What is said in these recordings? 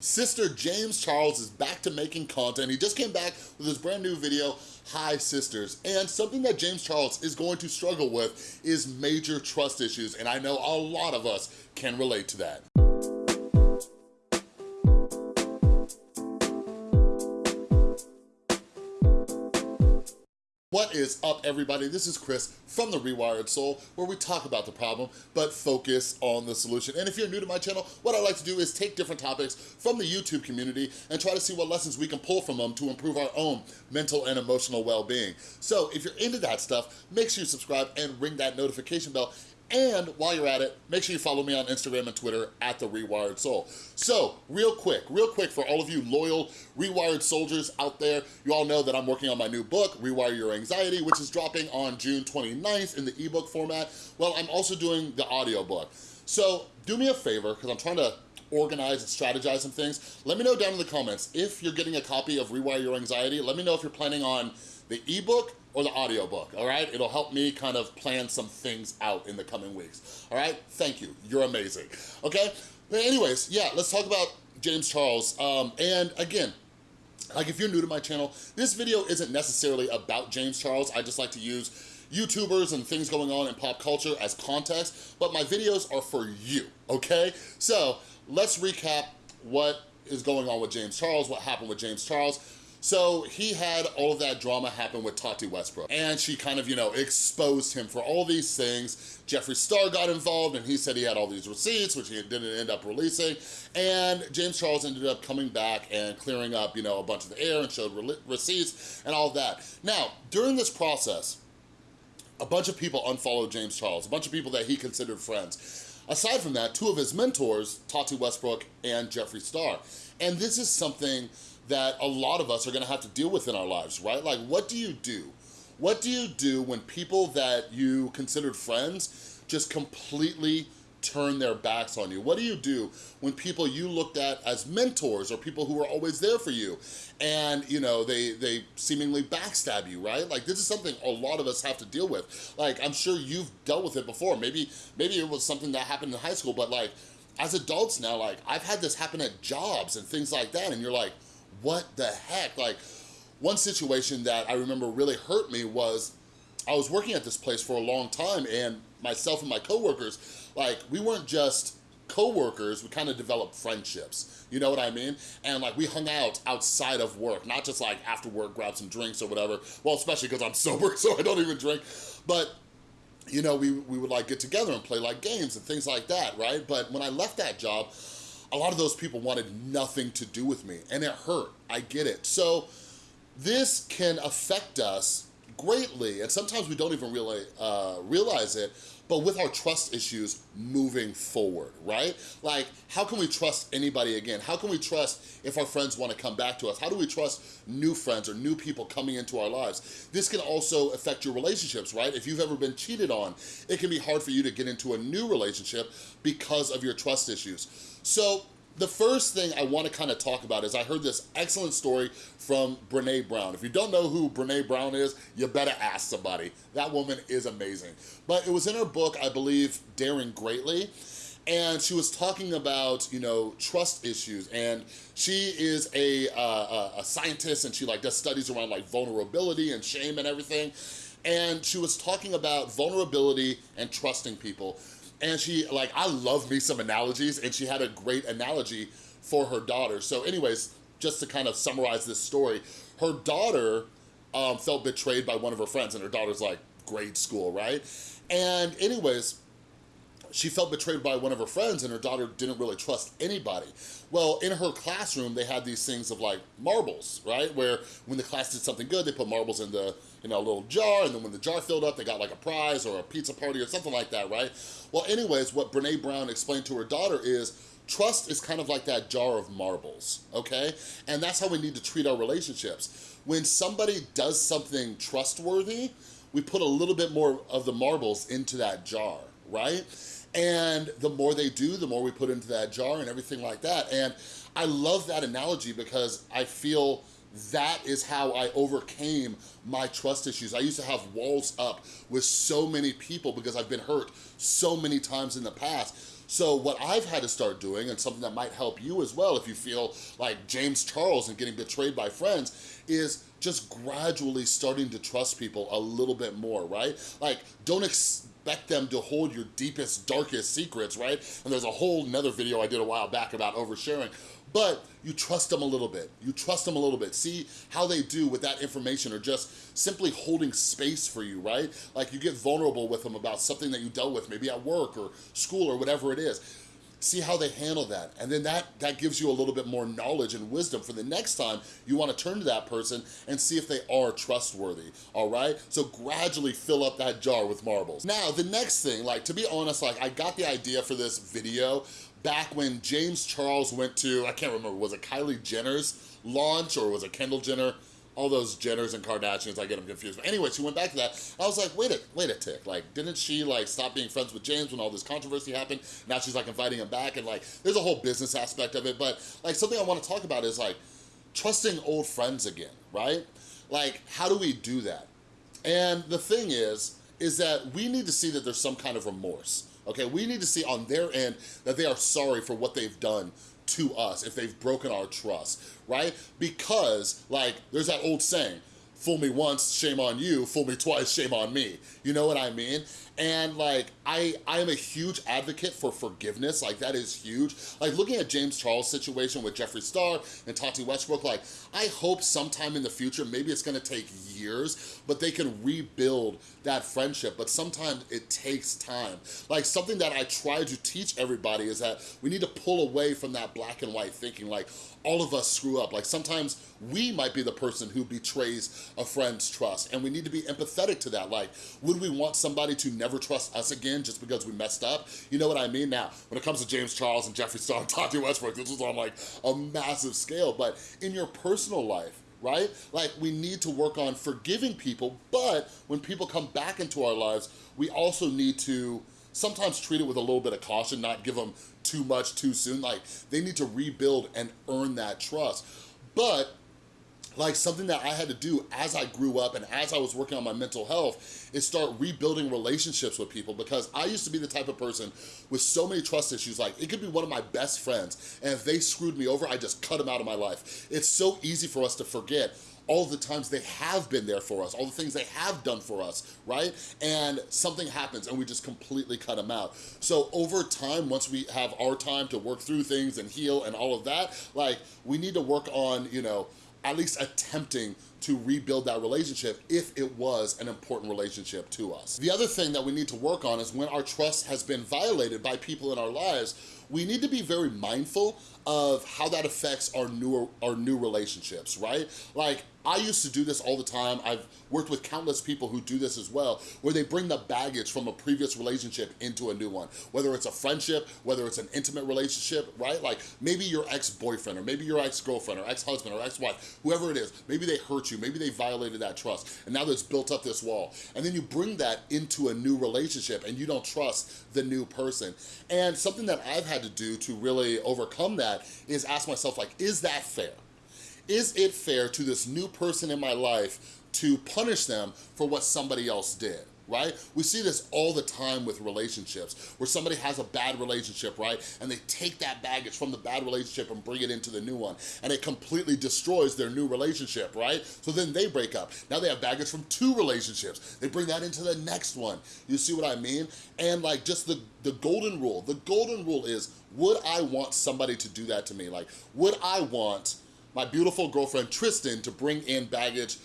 Sister James Charles is back to making content. He just came back with his brand new video, Hi Sisters. And something that James Charles is going to struggle with is major trust issues. And I know a lot of us can relate to that. What is up, everybody? This is Chris from The Rewired Soul, where we talk about the problem, but focus on the solution. And if you're new to my channel, what I like to do is take different topics from the YouTube community and try to see what lessons we can pull from them to improve our own mental and emotional well-being. So if you're into that stuff, make sure you subscribe and ring that notification bell and while you're at it, make sure you follow me on Instagram and Twitter at The Rewired Soul. So, real quick, real quick for all of you loyal Rewired soldiers out there, you all know that I'm working on my new book, Rewire Your Anxiety, which is dropping on June 29th in the ebook format. Well, I'm also doing the audiobook. So, do me a favor, because I'm trying to organize and strategize some things. Let me know down in the comments if you're getting a copy of Rewire Your Anxiety. Let me know if you're planning on the ebook or the audiobook, all right? It'll help me kind of plan some things out in the coming weeks, all right? Thank you, you're amazing, okay? But anyways, yeah, let's talk about James Charles. Um, and again, like if you're new to my channel, this video isn't necessarily about James Charles. I just like to use YouTubers and things going on in pop culture as context, but my videos are for you, okay? So let's recap what is going on with James Charles, what happened with James Charles. So he had all of that drama happen with Tati Westbrook and she kind of, you know, exposed him for all these things. Jeffree Star got involved and he said he had all these receipts, which he didn't end up releasing. And James Charles ended up coming back and clearing up, you know, a bunch of the air and showed receipts and all that. Now, during this process, a bunch of people unfollowed James Charles, a bunch of people that he considered friends. Aside from that, two of his mentors, Tati Westbrook and Jeffree Star. And this is something that a lot of us are gonna have to deal with in our lives, right? Like, what do you do? What do you do when people that you considered friends just completely turn their backs on you? What do you do when people you looked at as mentors or people who were always there for you and, you know, they, they seemingly backstab you, right? Like, this is something a lot of us have to deal with. Like, I'm sure you've dealt with it before. Maybe, maybe it was something that happened in high school, but like, as adults now, like, I've had this happen at jobs and things like that, and you're like, what the heck? Like, one situation that I remember really hurt me was I was working at this place for a long time and myself and my coworkers, like, we weren't just co-workers, we kind of developed friendships, you know what I mean? And like we hung out outside of work, not just like after work, grab some drinks or whatever. Well, especially because I'm sober, so I don't even drink. But you know, we, we would like get together and play like games and things like that, right? But when I left that job, a lot of those people wanted nothing to do with me and it hurt, I get it. So this can affect us greatly and sometimes we don't even really uh, realize it, but with our trust issues moving forward, right? Like, how can we trust anybody again? How can we trust if our friends wanna come back to us? How do we trust new friends or new people coming into our lives? This can also affect your relationships, right? If you've ever been cheated on, it can be hard for you to get into a new relationship because of your trust issues. So the first thing I wanna kind of talk about is I heard this excellent story from Brene Brown. If you don't know who Brene Brown is, you better ask somebody. That woman is amazing. But it was in her book, I believe, Daring Greatly, and she was talking about, you know, trust issues, and she is a, uh, a scientist, and she like does studies around like vulnerability and shame and everything, and she was talking about vulnerability and trusting people. And she, like, I love me some analogies, and she had a great analogy for her daughter. So anyways, just to kind of summarize this story, her daughter um, felt betrayed by one of her friends, and her daughter's like grade school, right? And anyways, she felt betrayed by one of her friends and her daughter didn't really trust anybody. Well, in her classroom, they had these things of like marbles, right? Where when the class did something good, they put marbles in the, you know, little jar, and then when the jar filled up, they got like a prize or a pizza party or something like that, right? Well, anyways, what Brene Brown explained to her daughter is, trust is kind of like that jar of marbles, okay? And that's how we need to treat our relationships. When somebody does something trustworthy, we put a little bit more of the marbles into that jar, right? And the more they do, the more we put into that jar and everything like that. And I love that analogy because I feel that is how I overcame my trust issues. I used to have walls up with so many people because I've been hurt so many times in the past. So what I've had to start doing, and something that might help you as well if you feel like James Charles and getting betrayed by friends, is just gradually starting to trust people a little bit more, right? Like, don't expect them to hold your deepest, darkest secrets, right? And there's a whole another video I did a while back about oversharing, but you trust them a little bit. You trust them a little bit. See how they do with that information or just simply holding space for you, right? Like you get vulnerable with them about something that you dealt with, maybe at work or school or whatever it is see how they handle that. And then that, that gives you a little bit more knowledge and wisdom for the next time you wanna turn to that person and see if they are trustworthy, all right? So gradually fill up that jar with marbles. Now, the next thing, like to be honest, like I got the idea for this video back when James Charles went to, I can't remember, was it Kylie Jenner's launch or was it Kendall Jenner? All those Jenners and Kardashians, I get them confused. But anyway, she went back to that. I was like, wait a, wait a tick. Like, didn't she like stop being friends with James when all this controversy happened? Now she's like inviting him back and like, there's a whole business aspect of it. But like something I wanna talk about is like trusting old friends again, right? Like, how do we do that? And the thing is, is that we need to see that there's some kind of remorse, okay? We need to see on their end that they are sorry for what they've done to us if they've broken our trust, right? Because, like, there's that old saying, fool me once, shame on you, fool me twice, shame on me. You know what I mean? And like, I, I am a huge advocate for forgiveness, like that is huge. Like looking at James Charles' situation with Jeffree Star and Tati Westbrook, like I hope sometime in the future, maybe it's gonna take years, but they can rebuild that friendship, but sometimes it takes time. Like something that I try to teach everybody is that we need to pull away from that black and white thinking, like all of us screw up. Like sometimes we might be the person who betrays a friend's trust and we need to be empathetic to that. Like, would we want somebody to never trust us again just because we messed up? You know what I mean? Now, when it comes to James Charles and Jeffree Star and Tati Westbrook, this was on like a massive scale, but in your personal life, right? Like we need to work on forgiving people, but when people come back into our lives, we also need to sometimes treat it with a little bit of caution, not give them too much too soon. Like they need to rebuild and earn that trust. But like something that I had to do as I grew up and as I was working on my mental health is start rebuilding relationships with people because I used to be the type of person with so many trust issues, like it could be one of my best friends and if they screwed me over, I just cut them out of my life. It's so easy for us to forget all the times they have been there for us, all the things they have done for us, right? And something happens and we just completely cut them out. So over time, once we have our time to work through things and heal and all of that, like we need to work on, you know, at least attempting to rebuild that relationship if it was an important relationship to us. The other thing that we need to work on is when our trust has been violated by people in our lives, we need to be very mindful of how that affects our new, our new relationships, right? Like, I used to do this all the time. I've worked with countless people who do this as well, where they bring the baggage from a previous relationship into a new one, whether it's a friendship, whether it's an intimate relationship, right? Like maybe your ex-boyfriend or maybe your ex-girlfriend or ex-husband or ex-wife, whoever it is, maybe they hurt you, maybe they violated that trust, and now there's built up this wall. And then you bring that into a new relationship and you don't trust the new person. And something that I've had to do to really overcome that is ask myself like, is that fair? Is it fair to this new person in my life to punish them for what somebody else did? right? We see this all the time with relationships, where somebody has a bad relationship, right? And they take that baggage from the bad relationship and bring it into the new one, and it completely destroys their new relationship, right? So then they break up. Now they have baggage from two relationships. They bring that into the next one. You see what I mean? And like just the, the golden rule, the golden rule is, would I want somebody to do that to me? Like, would I want my beautiful girlfriend Tristan to bring in baggage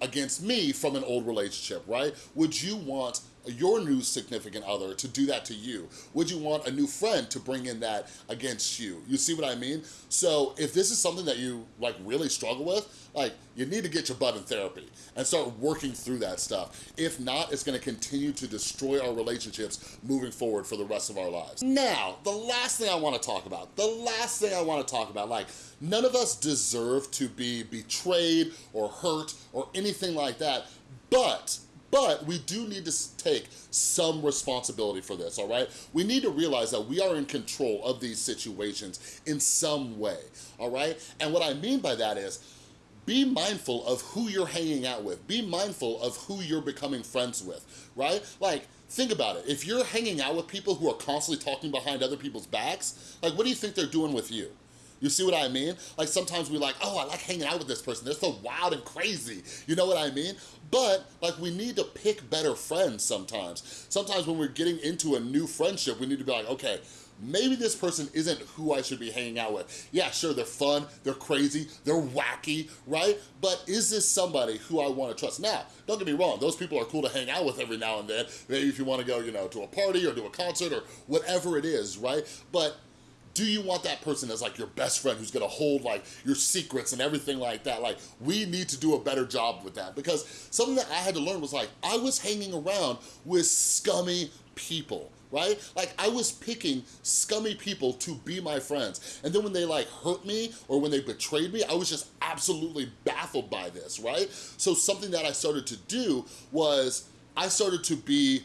against me from an old relationship, right? Would you want your new significant other to do that to you? Would you want a new friend to bring in that against you? You see what I mean? So if this is something that you like really struggle with, like you need to get your butt in therapy and start working through that stuff. If not, it's gonna continue to destroy our relationships moving forward for the rest of our lives. Now, the last thing I wanna talk about, the last thing I wanna talk about, like none of us deserve to be betrayed or hurt or anything like that, but but we do need to take some responsibility for this, all right? We need to realize that we are in control of these situations in some way, all right? And what I mean by that is, be mindful of who you're hanging out with. Be mindful of who you're becoming friends with, right? Like, think about it. If you're hanging out with people who are constantly talking behind other people's backs, like what do you think they're doing with you? You see what I mean? Like sometimes we like, oh, I like hanging out with this person. They're so wild and crazy. You know what I mean? But like we need to pick better friends sometimes. Sometimes when we're getting into a new friendship, we need to be like, okay, maybe this person isn't who I should be hanging out with. Yeah, sure, they're fun, they're crazy, they're wacky, right? But is this somebody who I wanna trust? Now, don't get me wrong, those people are cool to hang out with every now and then. Maybe if you wanna go, you know, to a party or to a concert or whatever it is, right? But do you want that person as like your best friend who's gonna hold like your secrets and everything like that? Like we need to do a better job with that because something that I had to learn was like, I was hanging around with scummy people right? Like I was picking scummy people to be my friends. And then when they like hurt me or when they betrayed me, I was just absolutely baffled by this, right? So something that I started to do was I started to be,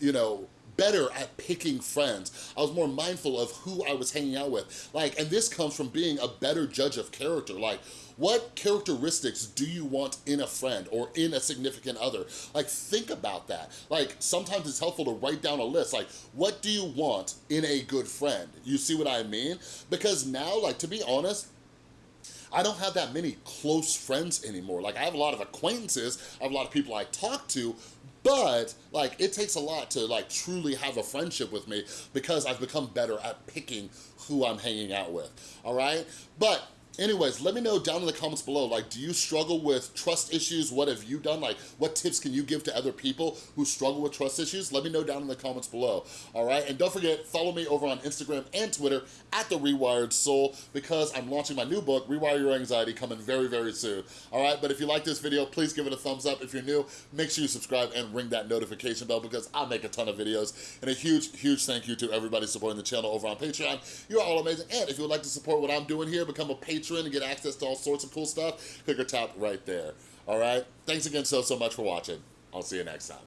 you know, better at picking friends. I was more mindful of who I was hanging out with. Like, and this comes from being a better judge of character. Like, what characteristics do you want in a friend or in a significant other? Like, think about that. Like, sometimes it's helpful to write down a list. Like, what do you want in a good friend? You see what I mean? Because now, like, to be honest, I don't have that many close friends anymore. Like I have a lot of acquaintances, I have a lot of people I talk to, but like it takes a lot to like truly have a friendship with me because I've become better at picking who I'm hanging out with, all right? But Anyways, let me know down in the comments below, like, do you struggle with trust issues? What have you done? Like, what tips can you give to other people who struggle with trust issues? Let me know down in the comments below, all right? And don't forget, follow me over on Instagram and Twitter at The Rewired Soul because I'm launching my new book, Rewire Your Anxiety, coming very, very soon, all right? But if you like this video, please give it a thumbs up. If you're new, make sure you subscribe and ring that notification bell because I make a ton of videos. And a huge, huge thank you to everybody supporting the channel over on Patreon. You're all amazing. And if you would like to support what I'm doing here, become a patron and get access to all sorts of cool stuff, click or tap right there. All right? Thanks again so, so much for watching. I'll see you next time.